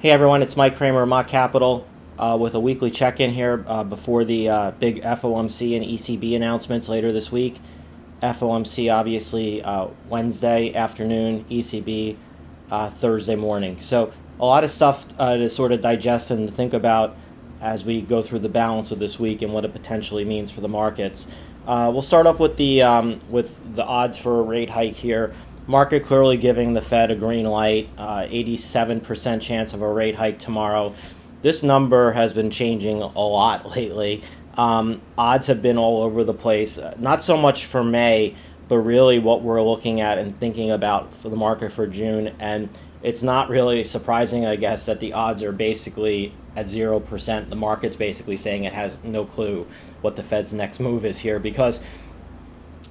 Hey everyone, it's Mike Kramer Mott Capital uh, with a weekly check-in here uh, before the uh, big FOMC and ECB announcements later this week. FOMC obviously uh, Wednesday afternoon, ECB uh, Thursday morning. So a lot of stuff uh, to sort of digest and think about as we go through the balance of this week and what it potentially means for the markets. we'll start off with the um, with the odds for a rate hike here. Market clearly giving the Fed a green light, 87% uh, chance of a rate hike tomorrow. This number has been changing a lot lately. Um, odds have been all over the place, uh, not so much for May, but really what we're looking at and thinking about for the market for June. And it's not really surprising, I guess, that the odds are basically at 0%. The market's basically saying it has no clue what the Fed's next move is here because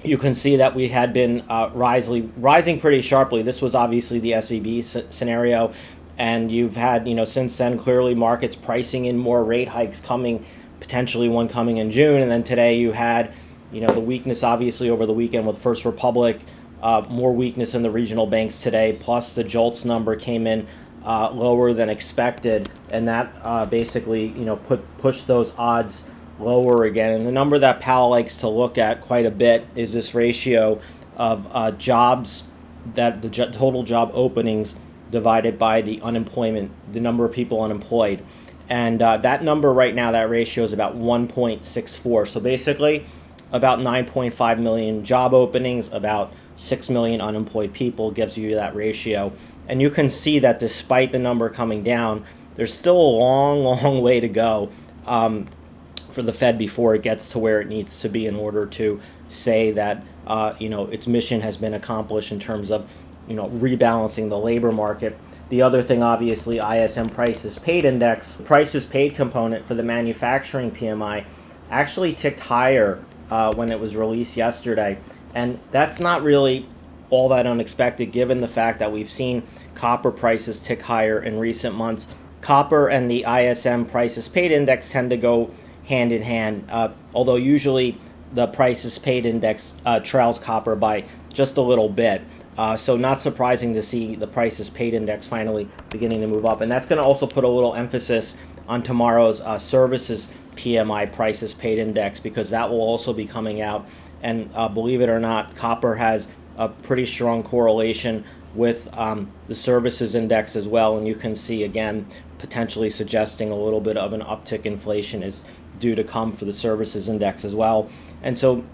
you can see that we had been uh, rising, rising pretty sharply. This was obviously the SVB scenario, and you've had, you know, since then clearly markets pricing in more rate hikes coming, potentially one coming in June, and then today you had, you know, the weakness obviously over the weekend with First Republic, uh, more weakness in the regional banks today, plus the JOLTS number came in uh, lower than expected, and that uh, basically, you know, put pushed those odds lower again. And the number that Powell likes to look at quite a bit is this ratio of uh, jobs that the total job openings divided by the unemployment, the number of people unemployed. And uh, that number right now, that ratio is about 1.64. So basically, about 9.5 million job openings, about 6 million unemployed people gives you that ratio. And you can see that despite the number coming down, there's still a long, long way to go. Um, for the Fed before it gets to where it needs to be in order to say that uh, you know its mission has been accomplished in terms of you know rebalancing the labor market. The other thing, obviously, ISM prices paid index, prices paid component for the manufacturing PMI, actually ticked higher uh, when it was released yesterday, and that's not really all that unexpected given the fact that we've seen copper prices tick higher in recent months. Copper and the ISM prices paid index tend to go hand in hand, uh, although usually the prices paid index uh, trails copper by just a little bit. Uh, so not surprising to see the prices paid index finally beginning to move up. And that's going to also put a little emphasis on tomorrow's uh, services PMI prices paid index because that will also be coming out. And uh, believe it or not, copper has a pretty strong correlation with um, the services index as well. And you can see again, potentially suggesting a little bit of an uptick inflation is due to come for the services index as well. And so,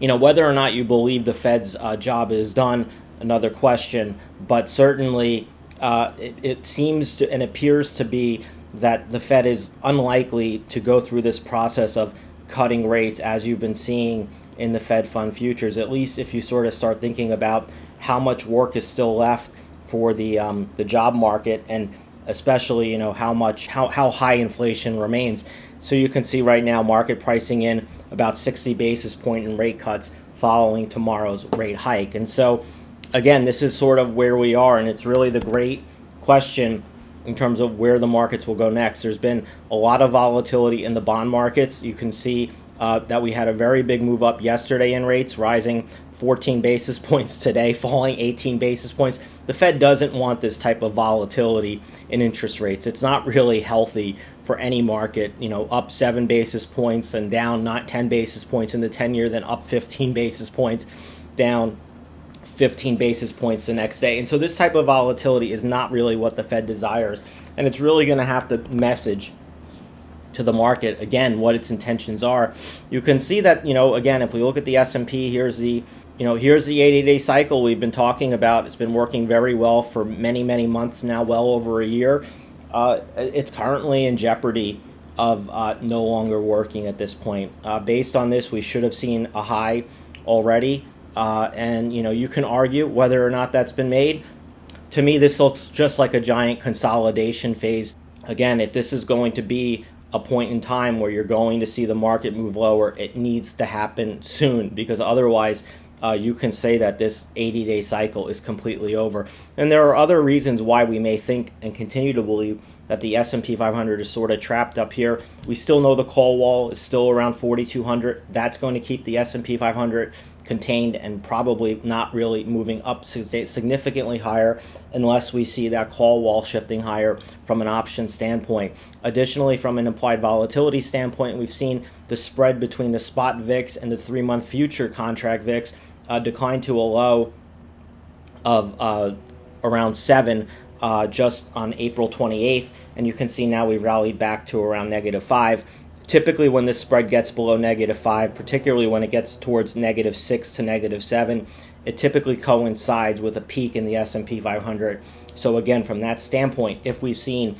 you know, whether or not you believe the Fed's uh, job is done, another question, but certainly uh, it, it seems to and appears to be that the Fed is unlikely to go through this process of cutting rates as you've been seeing in the Fed fund futures, at least if you sort of start thinking about how much work is still left for the, um, the job market and especially, you know, how much, how, how high inflation remains. So you can see right now market pricing in about 60 basis point in rate cuts following tomorrow's rate hike. And so again, this is sort of where we are and it's really the great question in terms of where the markets will go next. There's been a lot of volatility in the bond markets. You can see uh, that we had a very big move up yesterday in rates, rising 14 basis points today, falling 18 basis points. The Fed doesn't want this type of volatility in interest rates. It's not really healthy for any market, you know, up 7 basis points and down not 10 basis points in the 10 year, then up 15 basis points, down 15 basis points the next day. And so this type of volatility is not really what the Fed desires. And it's really going to have to message to the market again what its intentions are. You can see that you know again if we look at the S&P here's the you know here's the 80 day cycle we've been talking about. It's been working very well for many many months now well over a year. Uh, it's currently in jeopardy of uh, no longer working at this point. Uh, based on this we should have seen a high already. Uh, and you know you can argue whether or not that's been made. To me this looks just like a giant consolidation phase. Again if this is going to be a point in time where you're going to see the market move lower, it needs to happen soon because otherwise uh, you can say that this 80 day cycle is completely over. And there are other reasons why we may think and continue to believe that the S&P 500 is sort of trapped up here. We still know the call wall is still around 4,200. That's going to keep the S&P 500 contained and probably not really moving up significantly higher unless we see that call wall shifting higher from an option standpoint. Additionally, from an implied volatility standpoint, we've seen the spread between the spot VIX and the three month future contract VIX uh, decline to a low of uh, around seven uh, just on April 28th, and you can see now we've rallied back to around negative five. Typically, when this spread gets below negative five, particularly when it gets towards negative six to negative seven, it typically coincides with a peak in the S&P 500. So again, from that standpoint, if we've seen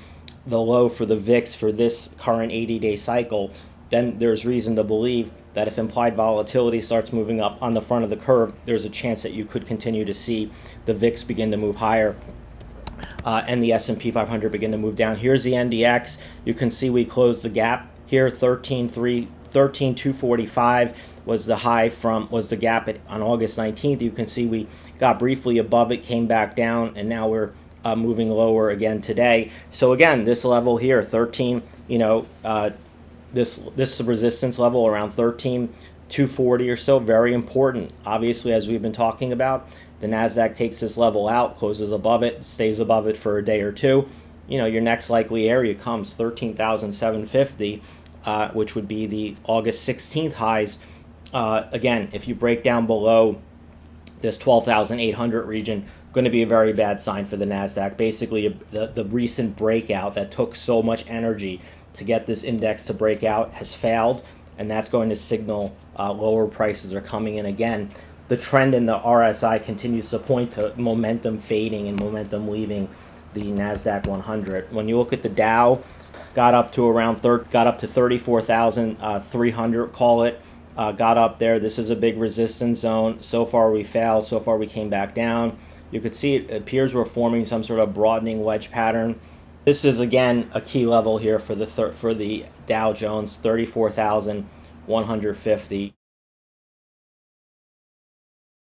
the low for the VIX for this current 80-day cycle, then there's reason to believe that if implied volatility starts moving up on the front of the curve, there's a chance that you could continue to see the VIX begin to move higher uh, and the S&P 500 begin to move down. Here's the NDX. You can see we closed the gap here 13.3 13245 was the high from was the gap at, on August 19th. You can see we got briefly above it, came back down, and now we're uh, moving lower again today. So again, this level here, 13, you know, uh, this this resistance level around 13 240 or so, very important. Obviously, as we've been talking about, the NASDAQ takes this level out, closes above it, stays above it for a day or two. You know, your next likely area comes 13,750, uh, which would be the August 16th highs. Uh, again, if you break down below this 12,800 region, going to be a very bad sign for the NASDAQ. Basically, the, the recent breakout that took so much energy to get this index to break out has failed, and that's going to signal uh, lower prices are coming in again. The trend in the RSI continues to point to momentum fading and momentum leaving the Nasdaq 100. When you look at the Dow, got up to around thir- got up to 34,300, uh, call it. Uh, got up there. This is a big resistance zone. So far we failed. So far we came back down. You could see it appears we're forming some sort of broadening wedge pattern. This is again a key level here for the for the Dow Jones 34,150.